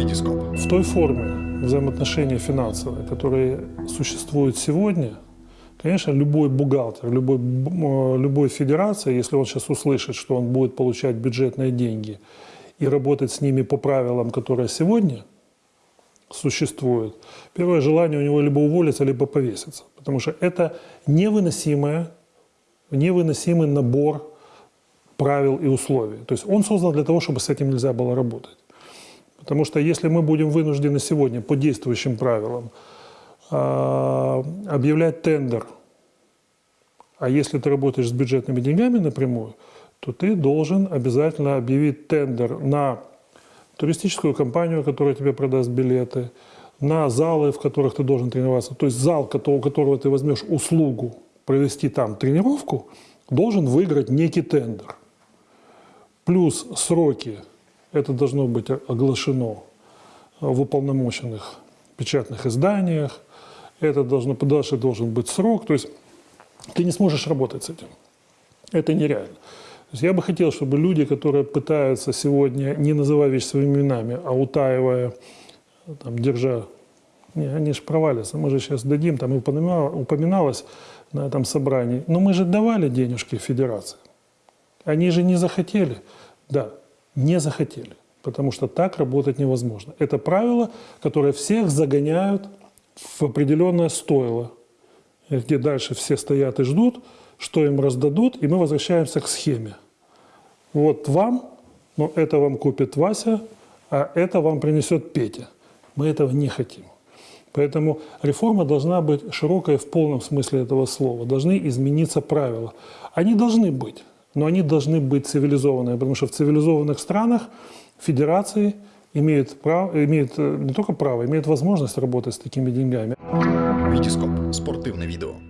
Витископ. В той форме взаимоотношения финансовые, которые существуют сегодня, конечно, любой бухгалтер, любой, любой федерация, если он сейчас услышит, что он будет получать бюджетные деньги и работать с ними по правилам, которые сегодня существуют, первое желание у него либо уволиться, либо повеситься. Потому что это невыносимое, невыносимый набор правил и условий. То есть он создан для того, чтобы с этим нельзя было работать. Потому что если мы будем вынуждены сегодня по действующим правилам а, объявлять тендер, а если ты работаешь с бюджетными деньгами напрямую, то ты должен обязательно объявить тендер на туристическую компанию, которая тебе продаст билеты, на залы, в которых ты должен тренироваться. То есть зал, у которого ты возьмешь услугу провести там тренировку, должен выиграть некий тендер. Плюс сроки, это должно быть оглашено в уполномоченных печатных изданиях, это должно, дальше должен быть срок, то есть ты не сможешь работать с этим. Это нереально. Я бы хотел, чтобы люди, которые пытаются сегодня, не называя вещи своими именами, а утаивая, там, держа, не, они же провалятся, мы же сейчас дадим, там упоминалось на этом собрании, но мы же давали денежки федерации. Они же не захотели. Да, не захотели. Потому что так работать невозможно. Это правило, которое всех загоняют в определенное стойло, где дальше все стоят и ждут, что им раздадут, и мы возвращаемся к схеме. Вот вам, но это вам купит Вася, а это вам принесет Петя. Мы этого не хотим. Поэтому реформа должна быть широкой в полном смысле этого слова. Должны измениться правила. Они должны быть, но они должны быть цивилизованные, потому что в цивилизованных странах федерации имеют, право, имеют э, не только право, имеют возможность работать с такими деньгами. Витископ. Спортивне відео.